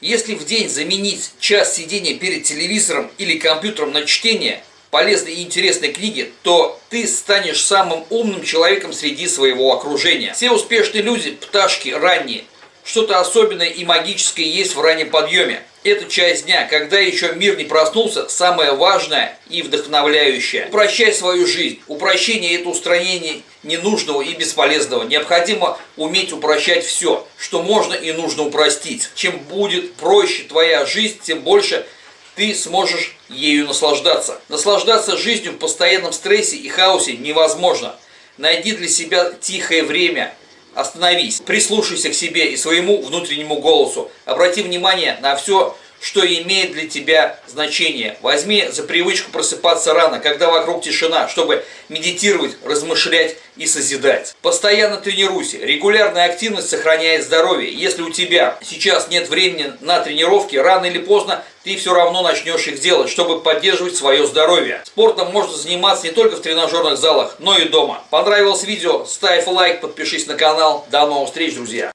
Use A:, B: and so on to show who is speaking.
A: Если в день заменить час сидения перед телевизором или компьютером на чтение полезной и интересной книги, то ты станешь самым умным человеком среди своего окружения. Все успешные люди – пташки ранние. Что-то особенное и магическое есть в раннем подъеме. Эта часть дня, когда еще мир не проснулся, самое важное и вдохновляющее. Упрощай свою жизнь. Упрощение – это устранение ненужного и бесполезного. Необходимо уметь упрощать все, что можно и нужно упростить. Чем будет проще твоя жизнь, тем больше ты сможешь ею наслаждаться. Наслаждаться жизнью в постоянном стрессе и хаосе невозможно. Найди для себя тихое время – Остановись, прислушайся к себе и своему внутреннему голосу. Обрати внимание на все, что имеет для тебя значение. Возьми за привычку просыпаться рано, когда вокруг тишина, чтобы медитировать, размышлять и созидать. Постоянно тренируйся. Регулярная активность сохраняет здоровье. Если у тебя сейчас нет времени на тренировки, рано или поздно ты все равно начнешь их делать, чтобы поддерживать свое здоровье. Спортом можно заниматься не только в тренажерных залах, но и дома. Понравилось видео? Ставь лайк, подпишись на канал. До новых встреч, друзья!